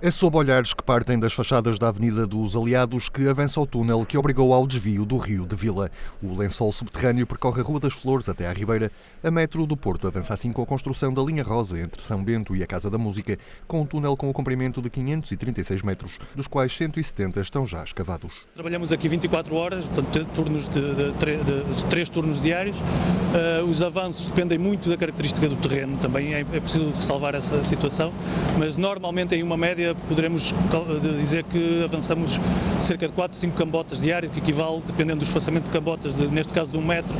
É sob olhares que partem das fachadas da Avenida dos Aliados que avança o túnel que obrigou ao desvio do Rio de Vila. O lençol subterrâneo percorre a Rua das Flores até à Ribeira. A metro do Porto avança assim com a construção da linha rosa entre São Bento e a Casa da Música, com um túnel com o comprimento de 536 metros, dos quais 170 estão já escavados. Trabalhamos aqui 24 horas, portanto, turnos de, de, de, de três turnos diários. Uh, os avanços dependem muito da característica do terreno, também é, é preciso ressalvar essa situação, mas normalmente em uma média poderemos dizer que avançamos cerca de 4, 5 cambotas diárias, que equivale, dependendo do espaçamento de cambotas, de, neste caso de 1 metro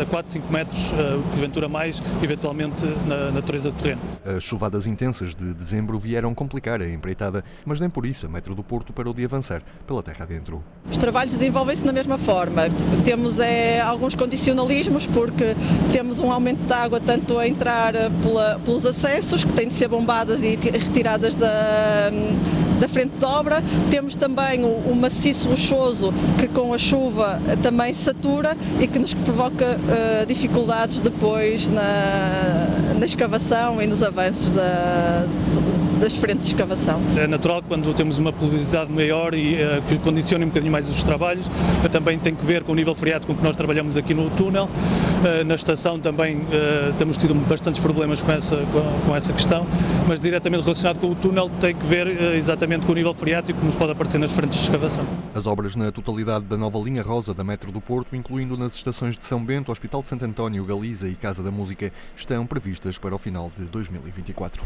a 4, 5 metros, eh, porventura mais, eventualmente na natureza do terreno. As chuvadas intensas de dezembro vieram complicar a empreitada, mas nem por isso a Metro do Porto parou de avançar pela terra adentro. Os trabalhos desenvolvem-se da mesma forma. Temos é, alguns condicionalismos, porque temos um aumento de água tanto a entrar eh, pela, pelos acessos, que têm de ser bombadas e retiradas da Um, da frente de obra. Temos também o, o, maciço rochoso que com a chuva também satura e que nos provoca uh, dificuldades depois na, na escavação e nos avanços da, das frentes de escavação. É natural quando temos uma pulverização maior e uh, que condicione um bocadinho mais os trabalhos, uh, também tem que ver com o nível freático com que nós trabalhamos aqui no túnel. Na estação também temos tido bastantes problemas com essa, com, com, essa questão, mas diretamente relacionado com o túnel tem que ver exatamente com o nível freático que nos pode aparecer nas frentes de escavação. As obras na totalidade da nova linha rosa da Metro do Porto, incluindo nas estações de São Bento, Hospital de Santo António, Galiza e Casa da Música, estão previstas para o final de 2024.